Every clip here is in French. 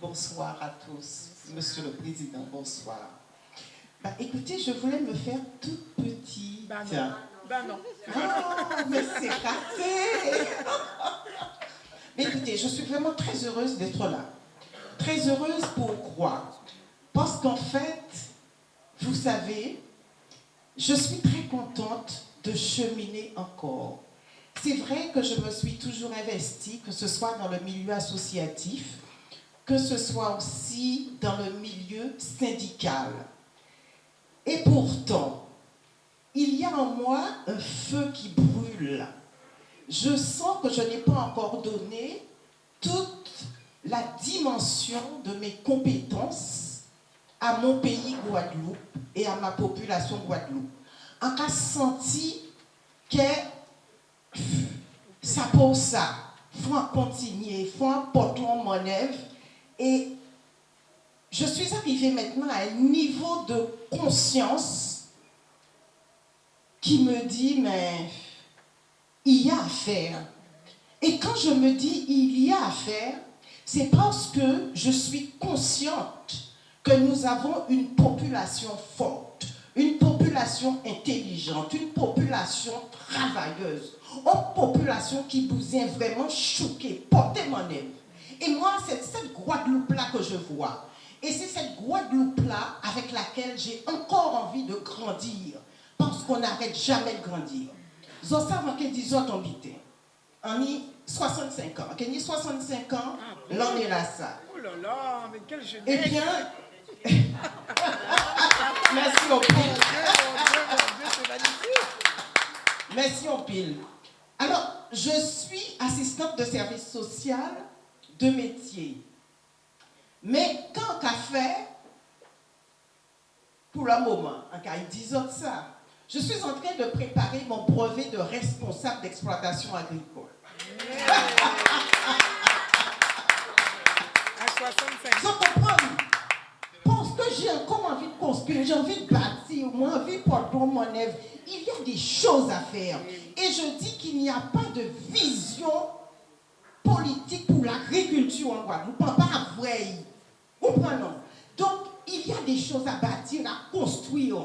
bonsoir à tous. Monsieur le Président, bonsoir. Bah, écoutez, je voulais me faire toute petite. Bah non. Bah non. Oh, mais c'est raté. mais écoutez, je suis vraiment très heureuse d'être là. Très heureuse pourquoi Parce qu'en fait, vous savez, je suis très contente de cheminer encore. C'est vrai que je me suis toujours investie, que ce soit dans le milieu associatif, que ce soit aussi dans le milieu syndical. Et pourtant, il y a en moi un feu qui brûle. Je sens que je n'ai pas encore donné toute la dimension de mes compétences à mon pays Guadeloupe et à ma population Guadeloupe. En cas senti que ça pour ça, faut continuer, faut porter mon œuvre et je suis arrivée maintenant à un niveau de conscience qui me dit, mais il y a à faire. Et quand je me dis il y a à faire, c'est parce que je suis consciente que nous avons une population forte, une population intelligente, une population travailleuse, une population qui vous est vraiment choquée, portez mon Et moi, c'est cette Guadeloupe-là que je vois. Et c'est cette Guadeloupe-là avec laquelle j'ai encore envie de grandir. Parce qu'on n'arrête jamais de grandir. Vous savez que disons en On a 65 ans. On a 65 ans, l'on est là ça. Oh là là, mais quel jeunesse. Eh bien, merci au pile. Merci au pile. Alors, je suis assistante de service social de métier. Mais quand qu'a fait, pour le moment, en cas de ça, je suis en train de préparer mon brevet de responsable d'exploitation agricole. à 65 Vous comprenez? Parce que j'ai encore envie de construire, j'ai envie de bâtir, moi envie de porter mon œuvre. Il y a des choses à faire. Et je dis qu'il n'y a pas de vision politique pour l'agriculture en Guadeloupe, pas vrai. Comprenons. Donc, il y a des choses à bâtir, à construire.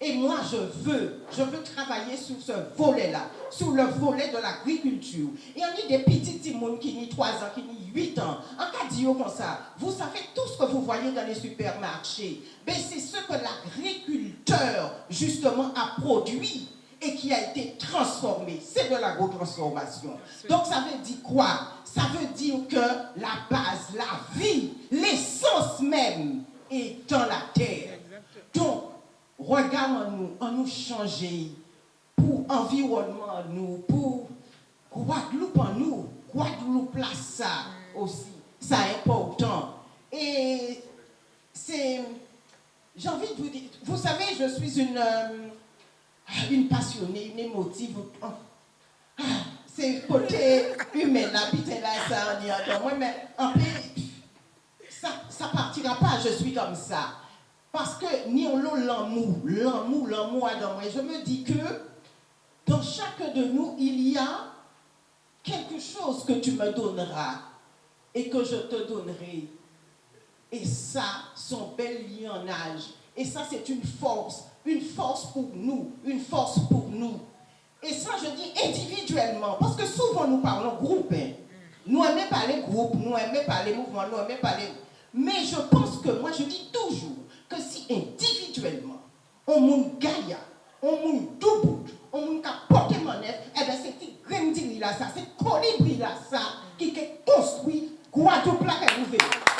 Et moi, je veux, je veux travailler sur ce volet-là, sur le volet de l'agriculture. Et on a des petits timons qui ont 3 ans, qui ont 8 ans. En cas de comme ça, vous savez tout ce que vous voyez dans les supermarchés. Mais c'est ce que l'agriculteur, justement, a produit et qui a été transformé. C'est de l'agro-transformation. Donc ça veut dire quoi? Ça veut dire que la base, la vie, l'essence même est dans la terre. Donc, regardons-nous, on nous changer pour environnement nous, pour Guadeloupe en nous, Guadeloupe là ça aussi, ça est important. Et c'est, j'ai envie de vous dire, vous savez, je suis une, euh, une passionnée, une émotive. C'est côté humain, là, là, ça, on dit, moi, mais en fait, ça, ça partira pas, je suis comme ça. Parce que ni on l'amour, l'amour, l'amour dans moi. Je me dis que dans chacun de nous, il y a quelque chose que tu me donneras et que je te donnerai. Et ça, son bel lionnage. Et ça, c'est une force, une force pour nous, une force pour nous. Et ça, je dis individuellement, parce que souvent nous parlons groupe. Hein. Nous aimons parler groupe, nous aimons parler mouvement, nous aimons parler... Mais je pense que moi, je dis toujours, que si individuellement, on moun gaïa, on moun doubout, on moun ka manette, eh bien c'est grandiri là ça, c'est colibri là ça, qui est construit Guadeloupe là qu'elle